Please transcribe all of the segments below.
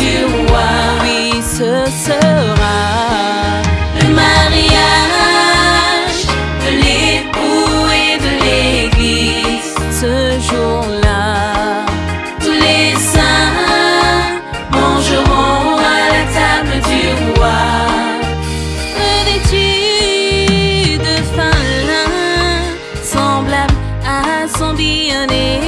du roi. Oui, ce sera le mariage de l'époux et de l'église. Ce jour-là, tous les saints mangeront à la table du roi. Revêtu de fin semblable à son bien-aimé,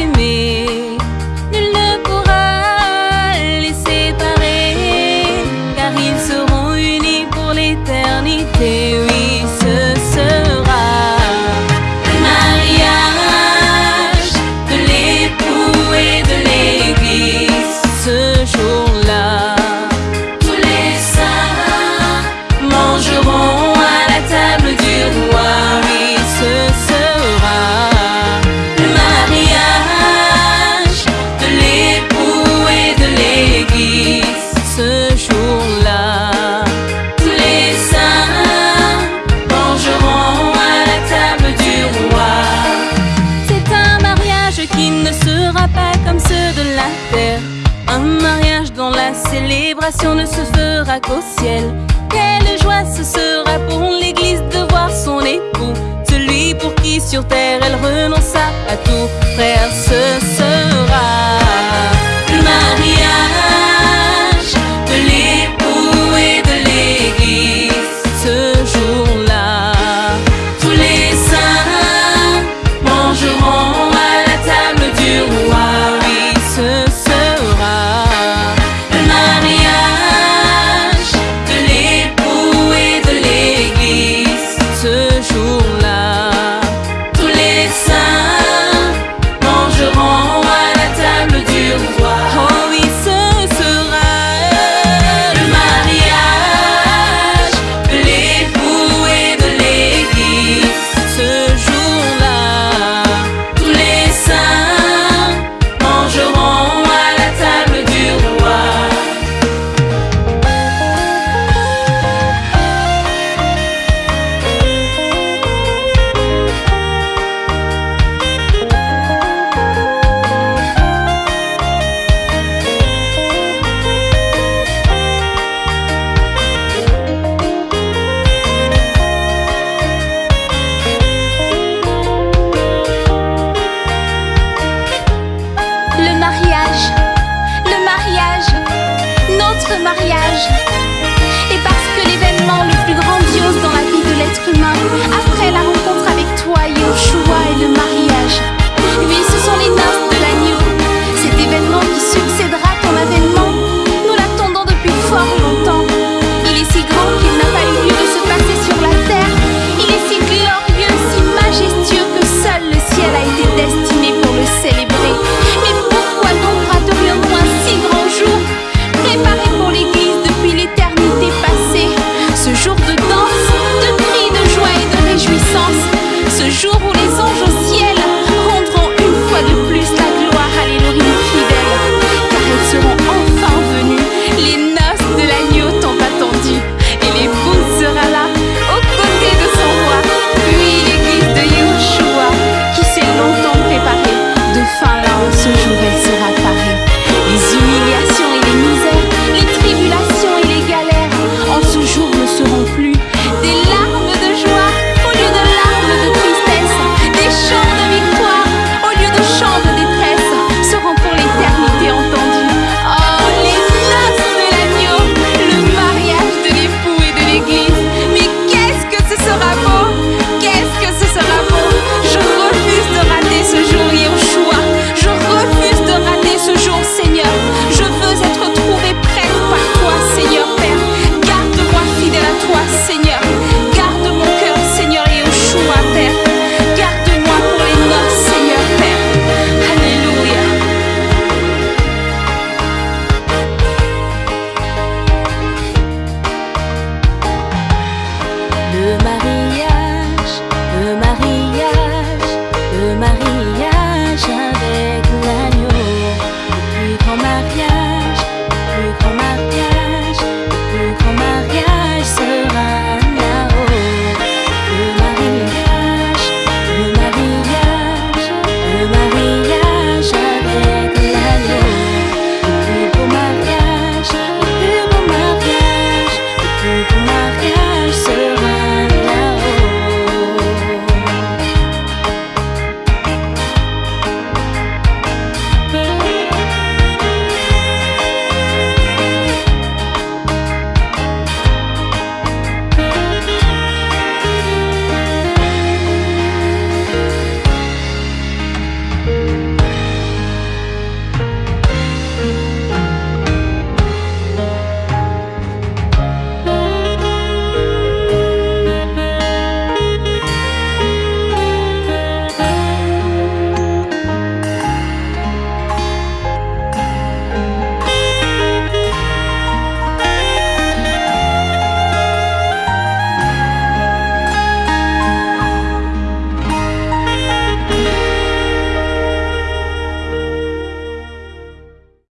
ne se fera qu'au ciel. Quelle joie ce sera pour l'église de voir son époux, celui pour qui sur terre elle renonça à tout. Maria. mariage.